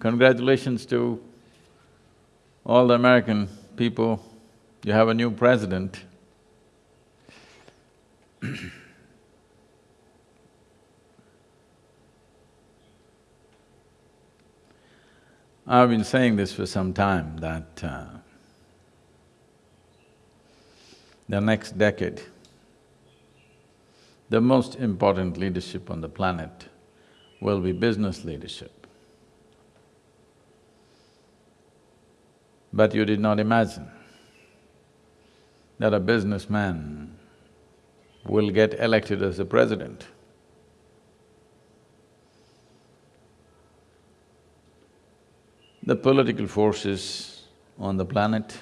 Congratulations to all the American people, you have a new president. I've been saying this for some time that uh, the next decade, the most important leadership on the planet will be business leadership. But you did not imagine that a businessman will get elected as a president. The political forces on the planet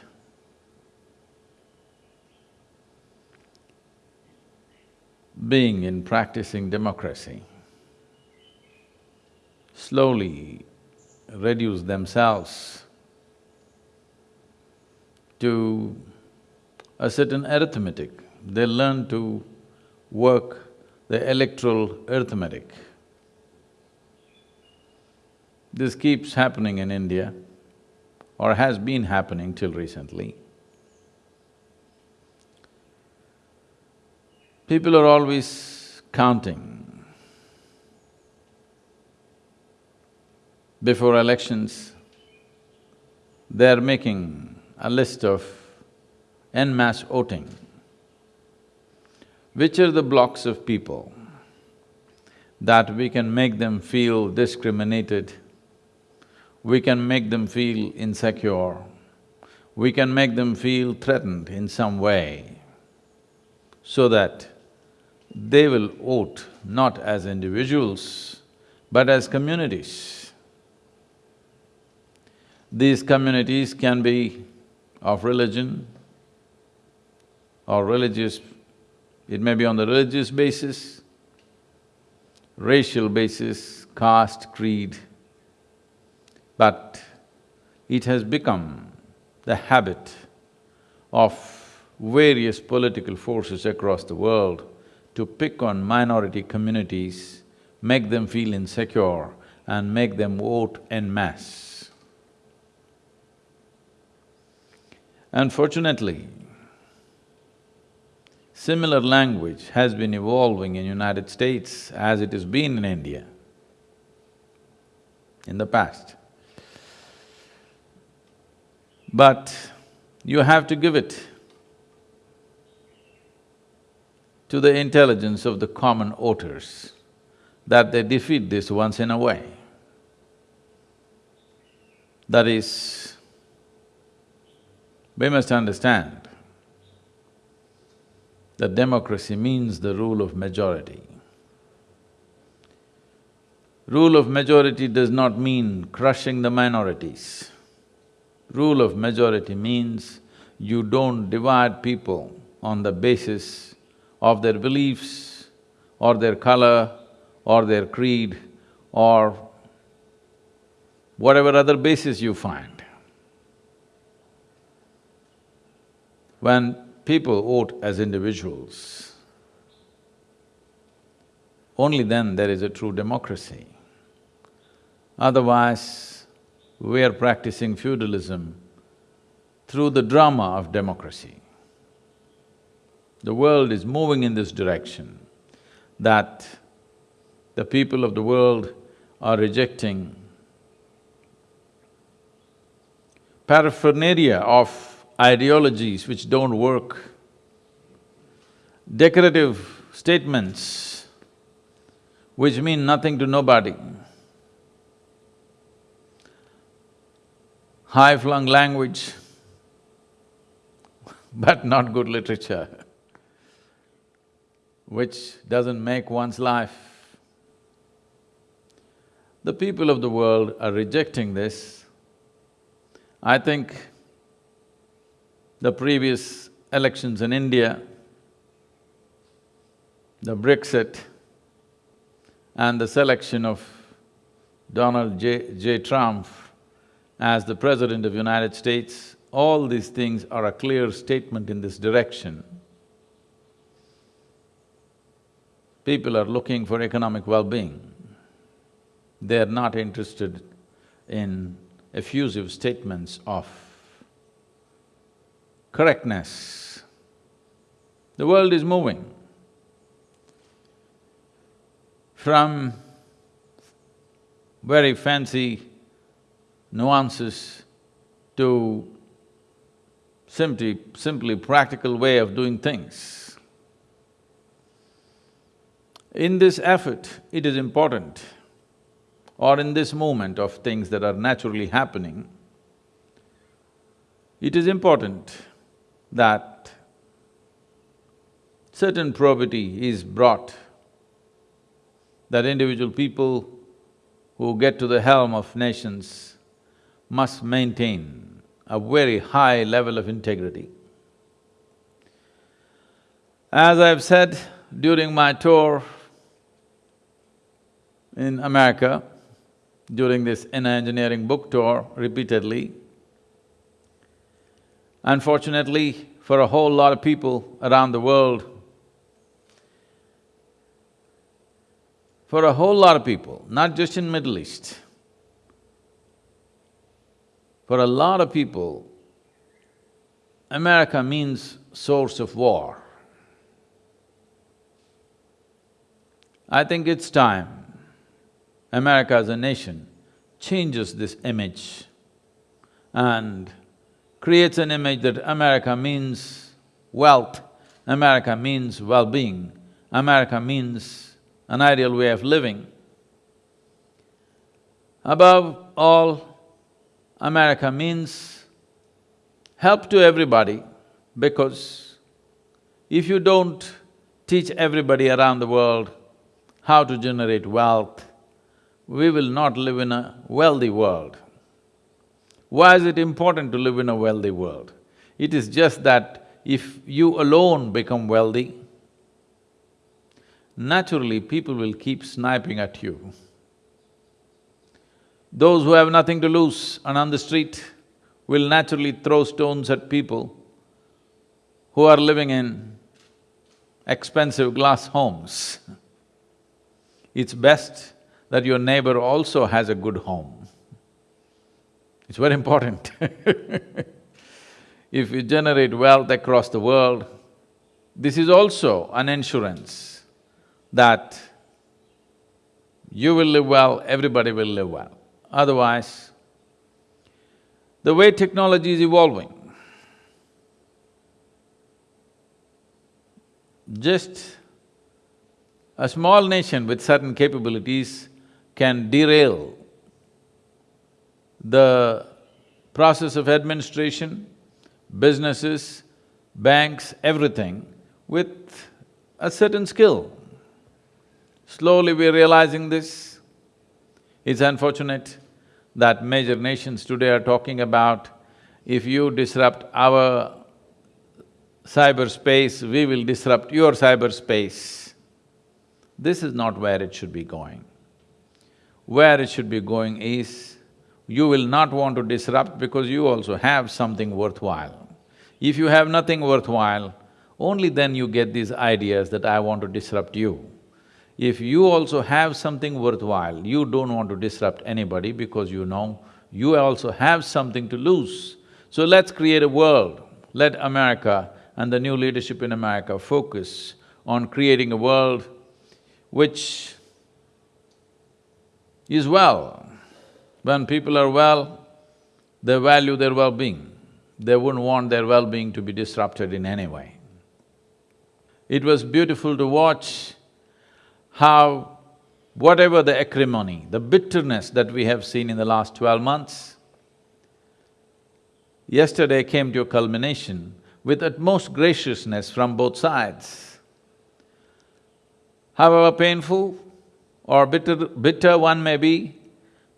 being in practicing democracy slowly reduce themselves to a certain arithmetic. They learn to work the electoral arithmetic. This keeps happening in India or has been happening till recently. People are always counting. Before elections, they're making a list of en masse voting. Which are the blocks of people that we can make them feel discriminated, we can make them feel insecure, we can make them feel threatened in some way, so that they will vote not as individuals, but as communities. These communities can be of religion or religious, it may be on the religious basis, racial basis, caste, creed, but it has become the habit of various political forces across the world to pick on minority communities, make them feel insecure and make them vote en masse. Unfortunately, similar language has been evolving in United States as it has been in India in the past. But you have to give it to the intelligence of the common voters that they defeat this once in a way. That is, we must understand that democracy means the rule of majority. Rule of majority does not mean crushing the minorities. Rule of majority means you don't divide people on the basis of their beliefs or their color or their creed or whatever other basis you find. When people vote as individuals, only then there is a true democracy. Otherwise, we are practicing feudalism through the drama of democracy. The world is moving in this direction, that the people of the world are rejecting paraphernalia of ideologies which don't work, decorative statements which mean nothing to nobody, high-flung language but not good literature, which doesn't make one's life. The people of the world are rejecting this. I think the previous elections in India, the Brexit and the selection of Donald J. J. Trump as the President of United States, all these things are a clear statement in this direction. People are looking for economic well-being. They are not interested in effusive statements of correctness. The world is moving from very fancy nuances to simply… simply practical way of doing things. In this effort, it is important, or in this movement of things that are naturally happening, it is important that certain probity is brought, that individual people who get to the helm of nations must maintain a very high level of integrity. As I've said during my tour in America, during this inner engineering book tour repeatedly, unfortunately for a whole lot of people around the world, for a whole lot of people, not just in Middle East, for a lot of people, America means source of war. I think it's time America as a nation changes this image and creates an image that America means wealth, America means well-being, America means an ideal way of living. Above all, America means help to everybody because if you don't teach everybody around the world how to generate wealth, we will not live in a wealthy world. Why is it important to live in a wealthy world? It is just that if you alone become wealthy, naturally people will keep sniping at you. Those who have nothing to lose and on the street will naturally throw stones at people who are living in expensive glass homes. It's best that your neighbor also has a good home. It's very important If you generate wealth across the world, this is also an insurance that you will live well, everybody will live well. Otherwise, the way technology is evolving, just a small nation with certain capabilities can derail the process of administration, businesses, banks, everything with a certain skill. Slowly we're realizing this, it's unfortunate that major nations today are talking about if you disrupt our cyberspace, we will disrupt your cyberspace. This is not where it should be going. Where it should be going is, you will not want to disrupt because you also have something worthwhile. If you have nothing worthwhile, only then you get these ideas that I want to disrupt you. If you also have something worthwhile, you don't want to disrupt anybody because you know you also have something to lose. So let's create a world. Let America and the new leadership in America focus on creating a world which is well. When people are well, they value their well-being. They wouldn't want their well-being to be disrupted in any way. It was beautiful to watch how whatever the acrimony, the bitterness that we have seen in the last twelve months, yesterday came to a culmination with utmost graciousness from both sides. However painful or bitter, bitter one may be,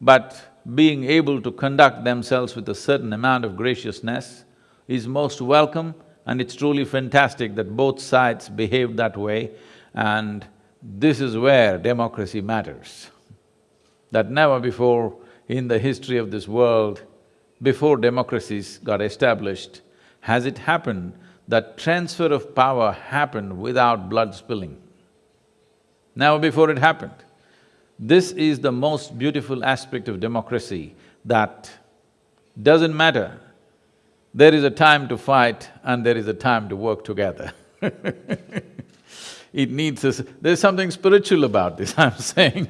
but being able to conduct themselves with a certain amount of graciousness is most welcome and it's truly fantastic that both sides behave that way and this is where democracy matters. That never before in the history of this world, before democracies got established, has it happened that transfer of power happened without blood spilling. Never before it happened. This is the most beautiful aspect of democracy, that doesn't matter. There is a time to fight and there is a time to work together It needs a… there's something spiritual about this, I'm saying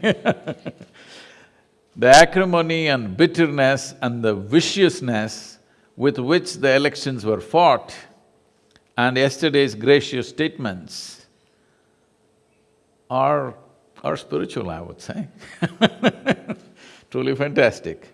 The acrimony and bitterness and the viciousness with which the elections were fought and yesterday's gracious statements are… are spiritual, I would say Truly fantastic.